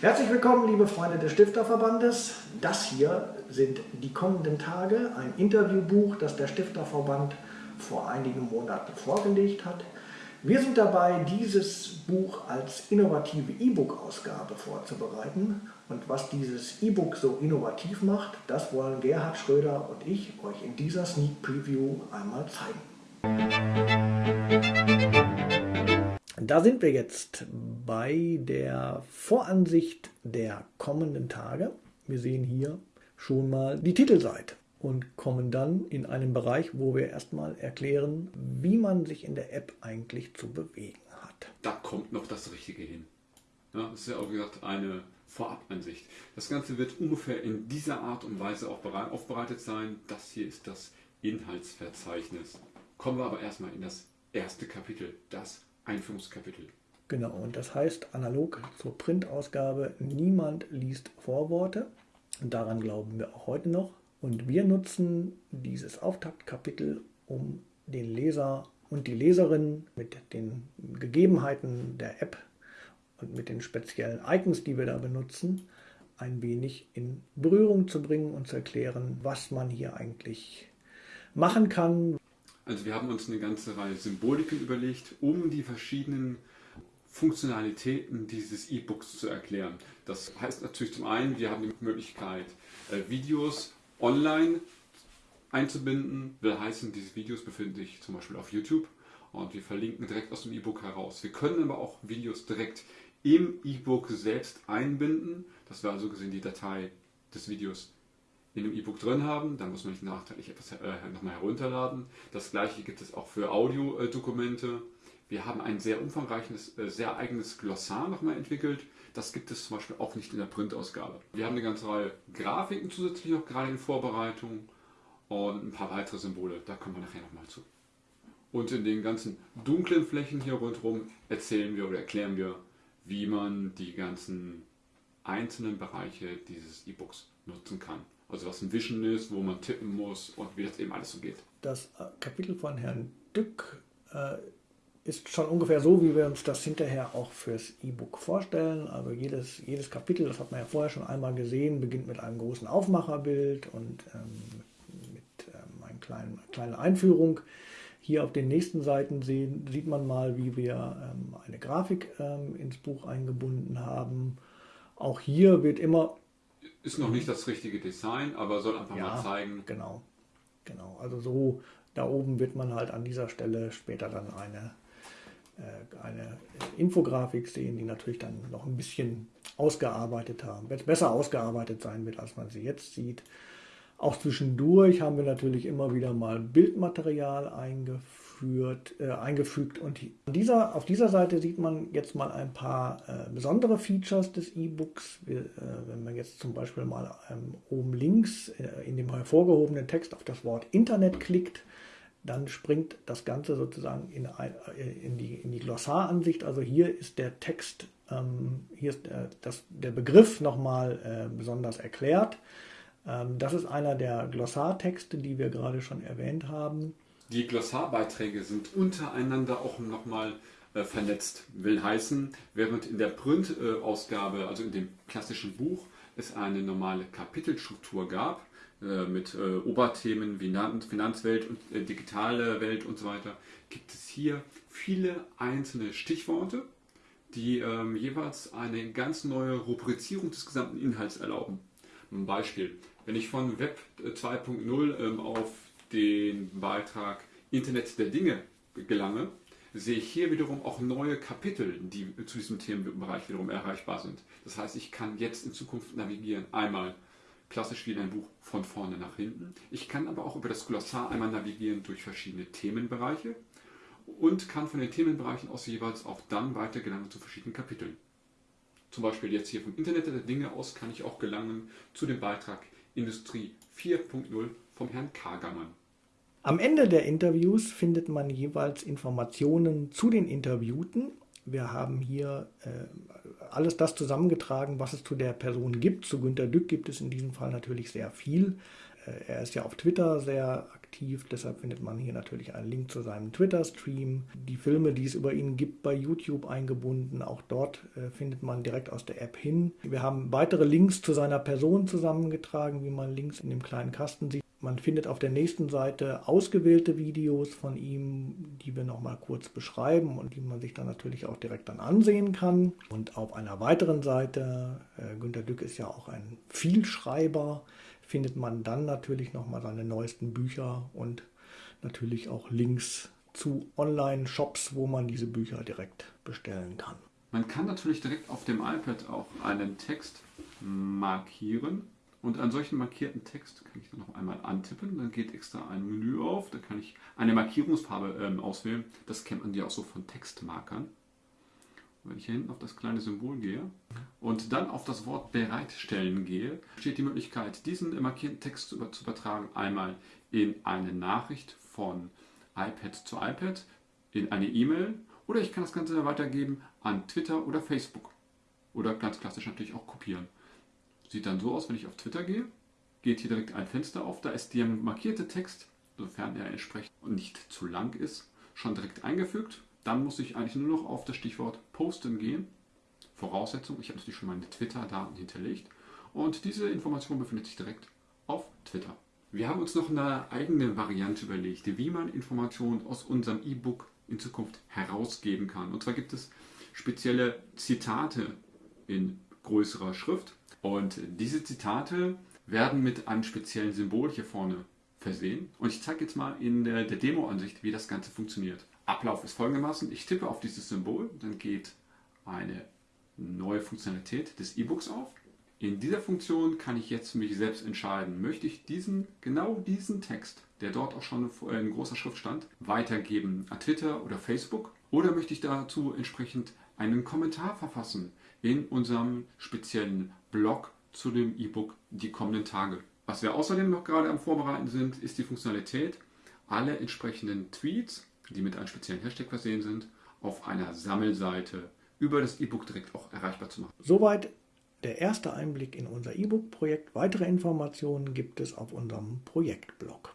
Herzlich willkommen, liebe Freunde des Stifterverbandes. Das hier sind die kommenden Tage, ein Interviewbuch, das der Stifterverband vor einigen Monaten vorgelegt hat. Wir sind dabei, dieses Buch als innovative E-Book-Ausgabe vorzubereiten. Und was dieses E-Book so innovativ macht, das wollen Gerhard Schröder und ich euch in dieser Sneak Preview einmal zeigen. Da sind wir jetzt bei der Voransicht der kommenden Tage. Wir sehen hier schon mal die Titelseite und kommen dann in einen Bereich, wo wir erstmal erklären, wie man sich in der App eigentlich zu bewegen hat. Da kommt noch das Richtige hin. Ja, das ist ja auch gesagt eine Vorabansicht. Das Ganze wird ungefähr in dieser Art und Weise auch aufbereitet sein. Das hier ist das Inhaltsverzeichnis. Kommen wir aber erstmal in das erste Kapitel, das Einführungskapitel. Genau, und das heißt analog zur Printausgabe, niemand liest Vorworte. Daran glauben wir auch heute noch. Und wir nutzen dieses Auftaktkapitel, um den Leser und die Leserin mit den Gegebenheiten der App und mit den speziellen Icons, die wir da benutzen, ein wenig in Berührung zu bringen und zu erklären, was man hier eigentlich machen kann. Also wir haben uns eine ganze Reihe Symboliken überlegt, um die verschiedenen Funktionalitäten dieses E-Books zu erklären. Das heißt natürlich zum einen, wir haben die Möglichkeit, äh, Videos online einzubinden. Will heißen, diese Videos befinden sich zum Beispiel auf YouTube und wir verlinken direkt aus dem E-Book heraus. Wir können aber auch Videos direkt im E-Book selbst einbinden, dass wir also gesehen die Datei des Videos in dem E-Book drin haben. Da muss man nicht nachteilig etwas äh, nochmal herunterladen. Das gleiche gibt es auch für Audiodokumente. Wir haben ein sehr umfangreiches, äh, sehr eigenes Glossar nochmal entwickelt. Das gibt es zum Beispiel auch nicht in der Printausgabe. Wir haben eine ganze Reihe Grafiken zusätzlich noch gerade in Vorbereitung und ein paar weitere Symbole. Da kommen wir nachher nochmal zu. Und in den ganzen dunklen Flächen hier rundherum erzählen wir oder erklären wir, wie man die ganzen einzelnen Bereiche dieses E-Books nutzen kann. Also was ein Vision ist, wo man tippen muss und wie das eben alles so geht. Das äh, Kapitel von Herrn Dück äh, ist schon ungefähr so, wie wir uns das hinterher auch fürs E-Book vorstellen. Also jedes, jedes Kapitel, das hat man ja vorher schon einmal gesehen, beginnt mit einem großen Aufmacherbild und ähm, mit ähm, einer kleinen, kleinen Einführung. Hier auf den nächsten Seiten sehen, sieht man mal, wie wir ähm, eine Grafik ähm, ins Buch eingebunden haben. Auch hier wird immer... Ist noch nicht das richtige Design, aber soll einfach ja, mal zeigen. Genau, genau. Also so da oben wird man halt an dieser Stelle später dann eine äh, eine Infografik sehen, die natürlich dann noch ein bisschen ausgearbeitet haben, besser ausgearbeitet sein wird, als man sie jetzt sieht. Auch zwischendurch haben wir natürlich immer wieder mal Bildmaterial eingeführt, äh, eingefügt und dieser, auf dieser Seite sieht man jetzt mal ein paar äh, besondere Features des E-Books. Äh, wenn man jetzt zum Beispiel mal ähm, oben links äh, in dem hervorgehobenen Text auf das Wort Internet klickt, dann springt das Ganze sozusagen in, in, die, in die Glossaransicht. Also hier ist der Text, ähm, hier ist der, das, der Begriff nochmal äh, besonders erklärt. Ähm, das ist einer der Glossartexte, die wir gerade schon erwähnt haben. Die Glossarbeiträge sind untereinander auch nochmal äh, vernetzt. Will heißen, während in der Print-Ausgabe, also in dem klassischen Buch, es eine normale Kapitelstruktur gab, äh, mit äh, Oberthemen wie Finanzwelt und äh, digitale Welt und so weiter, gibt es hier viele einzelne Stichworte, die ähm, jeweils eine ganz neue Rubrizierung des gesamten Inhalts erlauben. Ein Beispiel, wenn ich von Web 2.0 ähm, auf den Beitrag Internet der Dinge gelange, sehe ich hier wiederum auch neue Kapitel, die zu diesem Themenbereich wiederum erreichbar sind. Das heißt, ich kann jetzt in Zukunft navigieren. Einmal klassisch wie in einem Buch von vorne nach hinten. Ich kann aber auch über das Glossar einmal navigieren durch verschiedene Themenbereiche und kann von den Themenbereichen aus jeweils auch dann weiter gelangen zu verschiedenen Kapiteln. Zum Beispiel jetzt hier vom Internet der Dinge aus kann ich auch gelangen zu dem Beitrag Industrie 4.0 vom Herrn Kagermann. Am Ende der Interviews findet man jeweils Informationen zu den Interviewten wir haben hier äh, alles das zusammengetragen, was es zu der Person gibt. Zu Günter Dück gibt es in diesem Fall natürlich sehr viel. Äh, er ist ja auf Twitter sehr aktiv. Deshalb findet man hier natürlich einen Link zu seinem Twitter-Stream. Die Filme, die es über ihn gibt, bei YouTube eingebunden. Auch dort äh, findet man direkt aus der App hin. Wir haben weitere Links zu seiner Person zusammengetragen, wie man links in dem kleinen Kasten sieht. Man findet auf der nächsten Seite ausgewählte Videos von ihm, die wir nochmal kurz beschreiben und die man sich dann natürlich auch direkt dann ansehen kann. Und auf einer weiteren Seite, äh, Günter Dück ist ja auch ein Vielschreiber, findet man dann natürlich nochmal seine neuesten Bücher und natürlich auch Links zu Online-Shops, wo man diese Bücher direkt bestellen kann. Man kann natürlich direkt auf dem iPad auch einen Text markieren und einen solchen markierten Text kann ich dann noch einmal antippen. Dann geht extra ein Menü auf. Da kann ich eine Markierungsfarbe ähm, auswählen. Das kennt man ja auch so von Textmarkern. Wenn ich hier hinten auf das kleine Symbol gehe und dann auf das Wort bereitstellen gehe, steht die Möglichkeit, diesen markierten Text zu übertragen. Einmal in eine Nachricht von iPad zu iPad, in eine E-Mail oder ich kann das Ganze weitergeben an Twitter oder Facebook. Oder ganz klassisch natürlich auch kopieren. Sieht dann so aus, wenn ich auf Twitter gehe, geht hier direkt ein Fenster auf, da ist der markierte Text, sofern er entsprechend nicht zu lang ist, schon direkt eingefügt. Dann muss ich eigentlich nur noch auf das Stichwort Posten gehen. Voraussetzung, ich habe natürlich schon meine Twitter-Daten hinterlegt und diese Information befindet sich direkt auf Twitter. Wir haben uns noch eine eigene Variante überlegt, wie man Informationen aus unserem E-Book in Zukunft herausgeben kann. Und zwar gibt es spezielle Zitate in größerer Schrift, und diese Zitate werden mit einem speziellen Symbol hier vorne versehen. Und ich zeige jetzt mal in der, der Demo-Ansicht, wie das Ganze funktioniert. Ablauf ist folgendermaßen. Ich tippe auf dieses Symbol, dann geht eine neue Funktionalität des E-Books auf. In dieser Funktion kann ich jetzt mich selbst entscheiden, möchte ich diesen, genau diesen Text, der dort auch schon in großer Schrift stand, weitergeben an Twitter oder Facebook oder möchte ich dazu entsprechend einen Kommentar verfassen in unserem speziellen Blog zu dem E-Book die kommenden Tage. Was wir außerdem noch gerade am Vorbereiten sind, ist die Funktionalität, alle entsprechenden Tweets, die mit einem speziellen Hashtag versehen sind, auf einer Sammelseite über das E-Book direkt auch erreichbar zu machen. Soweit der erste Einblick in unser E-Book-Projekt. Weitere Informationen gibt es auf unserem Projektblog.